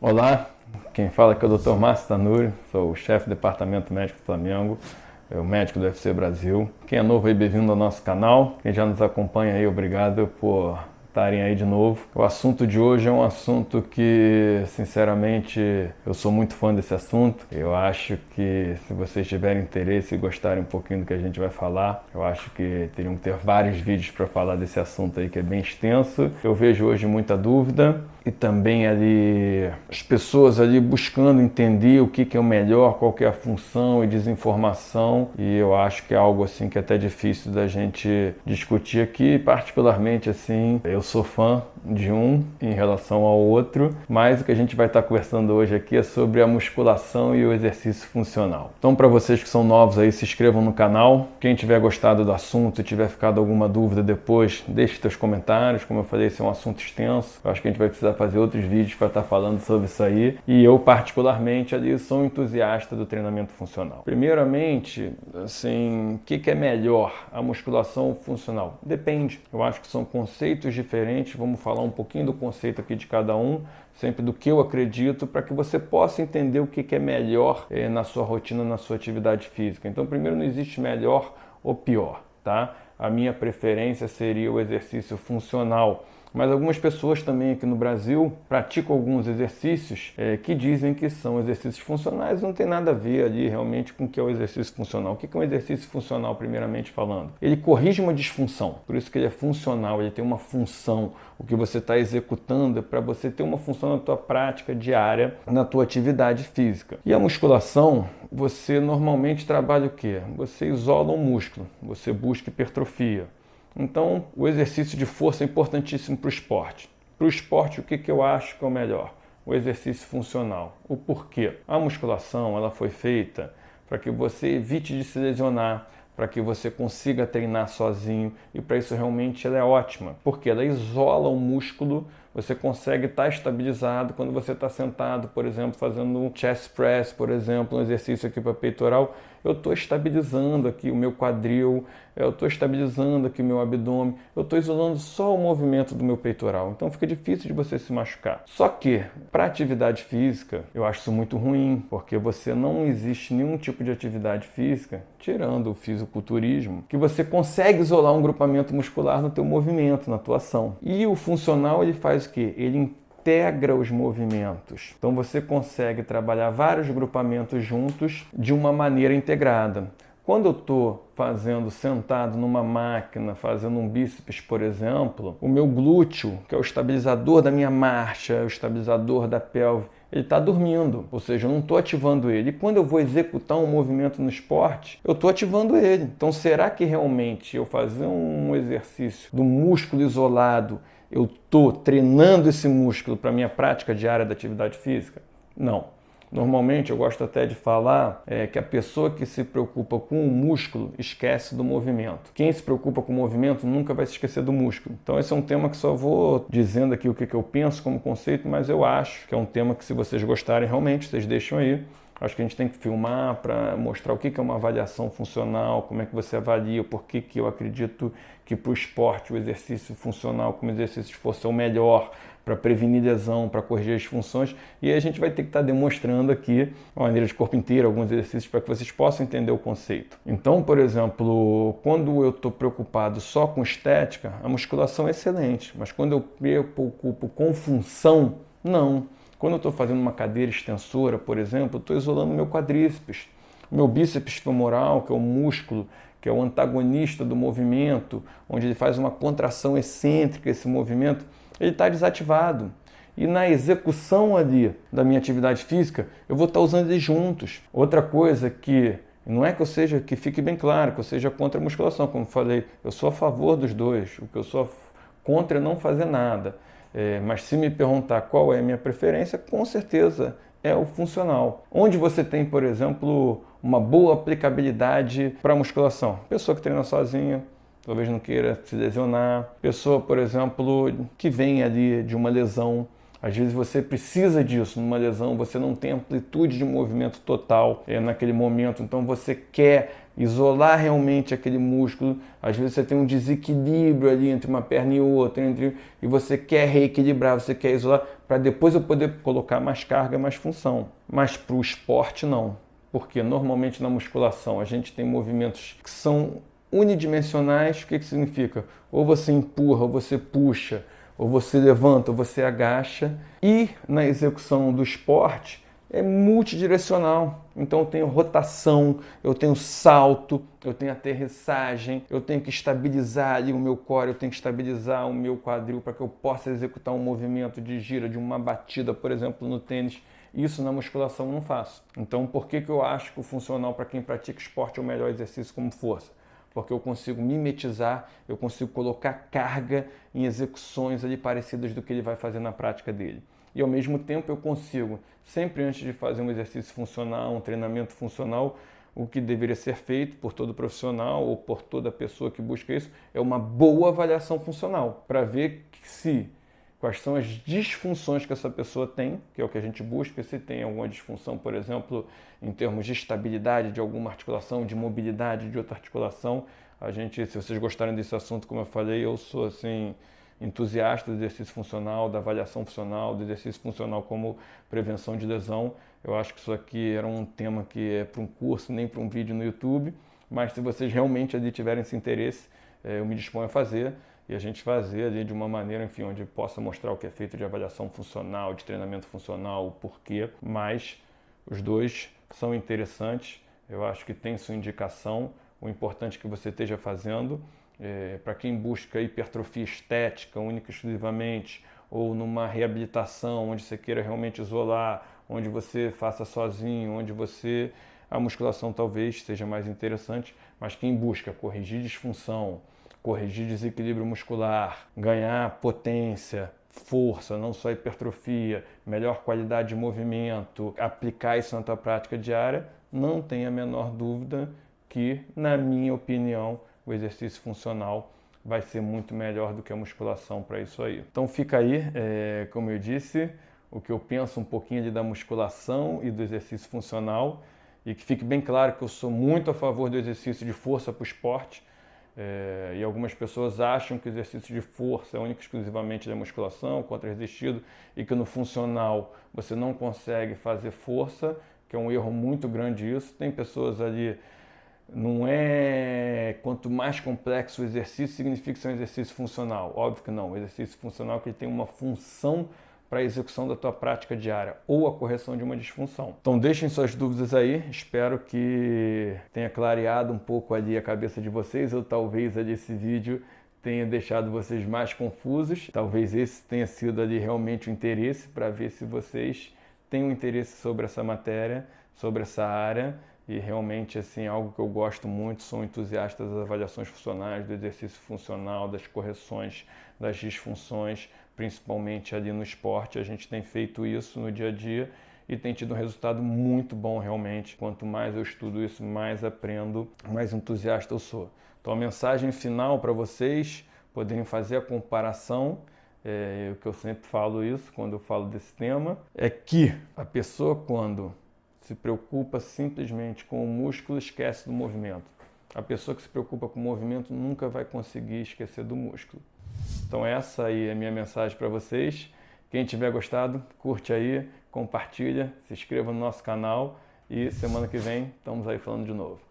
Olá, quem fala aqui é o Dr. Márcio Tanuri, sou o chefe do Departamento Médico do Flamengo, o médico do UFC Brasil. Quem é novo aí, bem-vindo ao nosso canal. Quem já nos acompanha aí, obrigado por estarem aí de novo. O assunto de hoje é um assunto que, sinceramente, eu sou muito fã desse assunto. Eu acho que se vocês tiverem interesse e gostarem um pouquinho do que a gente vai falar, eu acho que teriam que ter vários vídeos para falar desse assunto aí que é bem extenso. Eu vejo hoje muita dúvida e também ali as pessoas ali buscando entender o que, que é o melhor, qual que é a função e desinformação e eu acho que é algo assim que é até difícil da gente discutir aqui, particularmente assim, eu sou fã de um em relação ao outro, mas o que a gente vai estar conversando hoje aqui é sobre a musculação e o exercício funcional. Então para vocês que são novos aí, se inscrevam no canal. Quem tiver gostado do assunto e tiver ficado alguma dúvida depois, deixe seus comentários. Como eu falei, esse é um assunto extenso. Eu acho que a gente vai precisar fazer outros vídeos para estar falando sobre isso aí. E eu particularmente ali sou um entusiasta do treinamento funcional. Primeiramente, assim, o que, que é melhor, a musculação funcional? Depende. Eu acho que são conceitos diferentes. Vamos falar um pouquinho do conceito aqui de cada um, sempre do que eu acredito, para que você possa entender o que é melhor eh, na sua rotina, na sua atividade física. Então, primeiro, não existe melhor ou pior, tá? A minha preferência seria o exercício funcional, mas algumas pessoas também aqui no Brasil praticam alguns exercícios é, que dizem que são exercícios funcionais, não tem nada a ver ali realmente com o que é o exercício funcional. O que é um exercício funcional, primeiramente falando? Ele corrige uma disfunção, por isso que ele é funcional, ele tem uma função. O que você está executando é para você ter uma função na tua prática diária, na tua atividade física. E a musculação, você normalmente trabalha o quê? Você isola um músculo, você busca hipertrofia. Então, o exercício de força é importantíssimo para o esporte. Para o esporte, o que, que eu acho que é o melhor? O exercício funcional. O porquê? A musculação ela foi feita para que você evite de se lesionar, para que você consiga treinar sozinho e para isso realmente ela é ótima, porque ela isola o músculo, você consegue estar estabilizado quando você está sentado, por exemplo, fazendo um chest press, por exemplo, um exercício aqui para peitoral, eu estou estabilizando aqui o meu quadril, eu estou estabilizando aqui o meu abdômen, eu estou isolando só o movimento do meu peitoral. Então fica difícil de você se machucar. Só que, para atividade física, eu acho isso muito ruim, porque você não existe nenhum tipo de atividade física, tirando o fisiculturismo, que você consegue isolar um grupamento muscular no teu movimento, na tua ação. E o funcional, ele faz o quê? Ele integra os movimentos. Então você consegue trabalhar vários grupamentos juntos de uma maneira integrada. Quando eu estou fazendo sentado numa máquina, fazendo um bíceps, por exemplo, o meu glúteo, que é o estabilizador da minha marcha, o estabilizador da pelve, ele está dormindo, ou seja, eu não estou ativando ele. E quando eu vou executar um movimento no esporte, eu estou ativando ele. Então, será que realmente eu fazer um exercício do músculo isolado eu estou treinando esse músculo para minha prática diária da atividade física? Não. Normalmente eu gosto até de falar é, que a pessoa que se preocupa com o músculo esquece do movimento. Quem se preocupa com o movimento nunca vai se esquecer do músculo. Então esse é um tema que só vou dizendo aqui o que, que eu penso como conceito, mas eu acho que é um tema que se vocês gostarem realmente, vocês deixam aí. Acho que a gente tem que filmar para mostrar o que é uma avaliação funcional, como é que você avalia, por que, eu acredito que para o esporte o exercício funcional como exercício de força é o melhor para prevenir lesão, para corrigir as funções. E a gente vai ter que estar tá demonstrando aqui, uma maneira de corpo inteiro, alguns exercícios para que vocês possam entender o conceito. Então, por exemplo, quando eu estou preocupado só com estética, a musculação é excelente. Mas quando eu me preocupo com função, não. Quando eu estou fazendo uma cadeira extensora, por exemplo, estou isolando meu quadríceps. Meu bíceps femoral, que é o músculo, que é o antagonista do movimento, onde ele faz uma contração excêntrica, esse movimento, ele está desativado. E na execução ali da minha atividade física, eu vou estar tá usando eles juntos. Outra coisa que não é que eu seja, que fique bem claro, que eu seja contra a musculação, como falei, eu sou a favor dos dois. O que eu sou contra é não fazer nada. É, mas se me perguntar qual é a minha preferência, com certeza é o funcional. Onde você tem, por exemplo, uma boa aplicabilidade para musculação. Pessoa que treina sozinha, talvez não queira se lesionar. Pessoa, por exemplo, que vem ali de uma lesão, Às vezes você precisa disso numa lesão, você não tem amplitude de movimento total é, naquele momento, então você quer isolar realmente aquele músculo. Às vezes você tem um desequilíbrio ali entre uma perna e outra, entre, e você quer reequilibrar, você quer isolar, para depois eu poder colocar mais carga, mais função. Mas para o esporte, não. Porque normalmente na musculação a gente tem movimentos que são unidimensionais. O que, que significa? Ou você empurra, ou você puxa, ou você levanta, ou você agacha. E na execução do esporte é multidirecional. Então eu tenho rotação, eu tenho salto, eu tenho aterrissagem, eu tenho que estabilizar ali o meu core, eu tenho que estabilizar o meu quadril para que eu possa executar um movimento de gira, de uma batida, por exemplo, no tênis. Isso na musculação eu não faço. Então por que, que eu acho que o funcional para quem pratica esporte é o melhor exercício como força? Porque eu consigo mimetizar, eu consigo colocar carga em execuções ali parecidas do que ele vai fazer na prática dele. E ao mesmo tempo eu consigo, sempre antes de fazer um exercício funcional, um treinamento funcional, o que deveria ser feito por todo profissional ou por toda pessoa que busca isso é uma boa avaliação funcional para ver se quais são as disfunções que essa pessoa tem, que é o que a gente busca, se tem alguma disfunção, por exemplo, em termos de estabilidade de alguma articulação, de mobilidade de outra articulação. A gente, se vocês gostarem desse assunto, como eu falei, eu sou assim entusiasta do exercício funcional, da avaliação funcional, do exercício funcional como prevenção de lesão. Eu acho que isso aqui era um tema que é para um curso, nem para um vídeo no YouTube, mas se vocês realmente ali tiverem esse interesse, eh, eu me disponho a fazer e a gente fazer ali de uma maneira, enfim, onde possa mostrar o que é feito de avaliação funcional, de treinamento funcional, o porquê, mas os dois são interessantes, eu acho que tem sua indicação, o importante é que você esteja fazendo, é, para quem busca hipertrofia estética única e exclusivamente, ou numa reabilitação onde você queira realmente isolar, onde você faça sozinho, onde você a musculação talvez seja mais interessante, mas quem busca corrigir disfunção, corrigir desequilíbrio muscular, ganhar potência, força, não só hipertrofia, melhor qualidade de movimento, aplicar isso na tua prática diária, não tem a menor dúvida que, na minha opinião, o exercício funcional vai ser muito melhor do que a musculação para isso aí. Então fica aí, é, como eu disse, o que eu penso um pouquinho ali da musculação e do exercício funcional e que fique bem claro que eu sou muito a favor do exercício de força para o esporte, é, e algumas pessoas acham que o exercício de força é único exclusivamente da musculação, contra-resistido, e que no funcional você não consegue fazer força, que é um erro muito grande isso. Tem pessoas ali, não é quanto mais complexo o exercício, significa que é um exercício funcional. Óbvio que não, o exercício funcional é que tem uma função para a execução da tua prática diária ou a correção de uma disfunção. Então deixem suas dúvidas aí, espero que tenha clareado um pouco ali a cabeça de vocês ou talvez ali esse vídeo tenha deixado vocês mais confusos. Talvez esse tenha sido ali realmente o interesse para ver se vocês têm um interesse sobre essa matéria, sobre essa área e realmente assim algo que eu gosto muito, sou entusiasta das avaliações funcionais, do exercício funcional, das correções das disfunções, principalmente ali no esporte. A gente tem feito isso no dia a dia e tem tido um resultado muito bom realmente. Quanto mais eu estudo isso, mais aprendo, mais entusiasta eu sou. Então a mensagem final para vocês poderem fazer a comparação é, o que eu sempre falo isso quando eu falo desse tema, é que a pessoa quando se preocupa simplesmente com o músculo esquece do movimento. A pessoa que se preocupa com o movimento nunca vai conseguir esquecer do músculo. Então essa aí é a minha mensagem para vocês. Quem tiver gostado, curte aí, compartilha, se inscreva no nosso canal e semana que vem estamos aí falando de novo.